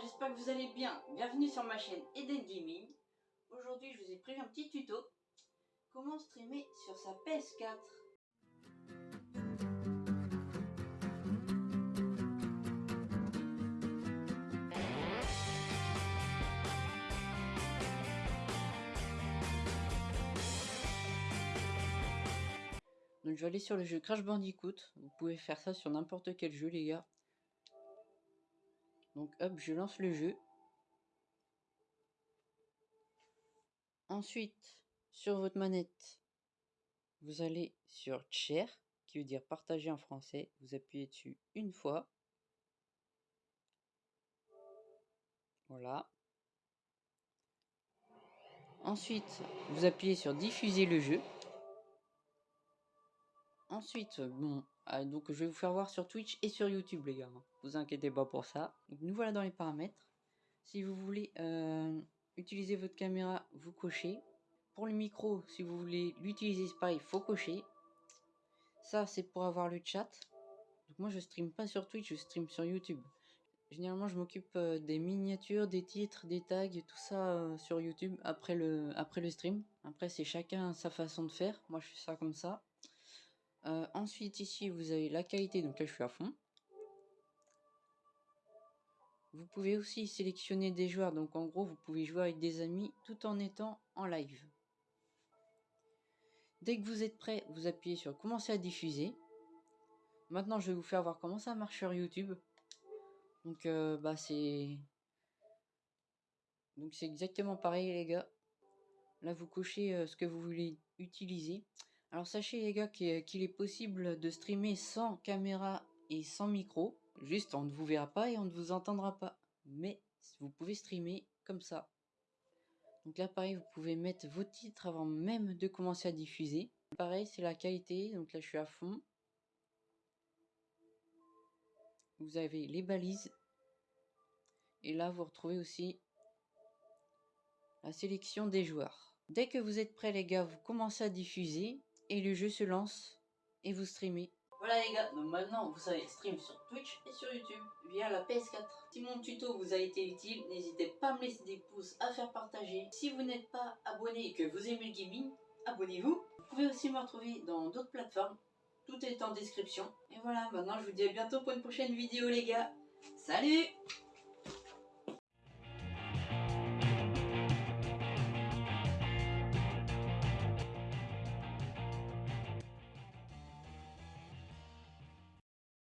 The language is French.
j'espère que vous allez bien. Bienvenue sur ma chaîne Eden Gaming. Aujourd'hui, je vous ai prévu un petit tuto. Comment streamer sur sa PS4. Donc je vais aller sur le jeu Crash Bandicoot. Vous pouvez faire ça sur n'importe quel jeu les gars. Donc hop, je lance le jeu. Ensuite, sur votre manette, vous allez sur Share, qui veut dire partager en français. Vous appuyez dessus une fois. Voilà. Ensuite, vous appuyez sur diffuser le jeu. Ensuite, bon, ah, donc je vais vous faire voir sur Twitch et sur YouTube les gars. Hein. Vous inquiétez pas pour ça. Nous voilà dans les paramètres. Si vous voulez euh, utiliser votre caméra, vous cochez. Pour le micro, si vous voulez l'utiliser, c'est pareil, il faut cocher. Ça, c'est pour avoir le chat. Donc moi, je stream pas sur Twitch, je stream sur YouTube. Généralement, je m'occupe euh, des miniatures, des titres, des tags, tout ça euh, sur YouTube après le, après le stream. Après, c'est chacun sa façon de faire. Moi, je fais ça comme ça. Euh, ensuite, ici, vous avez la qualité. Donc là, je suis à fond. Vous pouvez aussi sélectionner des joueurs. Donc en gros, vous pouvez jouer avec des amis tout en étant en live. Dès que vous êtes prêt, vous appuyez sur commencer à diffuser. Maintenant, je vais vous faire voir comment ça marche sur YouTube. Donc, euh, bah, c'est... Donc, c'est exactement pareil, les gars. Là, vous cochez euh, ce que vous voulez utiliser. Alors sachez les gars qu'il est possible de streamer sans caméra et sans micro. Juste on ne vous verra pas et on ne vous entendra pas. Mais vous pouvez streamer comme ça. Donc là pareil vous pouvez mettre vos titres avant même de commencer à diffuser. Pareil c'est la qualité, donc là je suis à fond. Vous avez les balises. Et là vous retrouvez aussi la sélection des joueurs. Dès que vous êtes prêts les gars, vous commencez à diffuser et le jeu se lance et vous streamez. Voilà les gars, donc maintenant vous savez stream sur Twitch et sur YouTube via la PS4. Si mon tuto vous a été utile, n'hésitez pas à me laisser des pouces, à faire partager. Si vous n'êtes pas abonné et que vous aimez le gaming, abonnez-vous. Vous pouvez aussi me retrouver dans d'autres plateformes, tout est en description. Et voilà, maintenant je vous dis à bientôt pour une prochaine vidéo les gars. Salut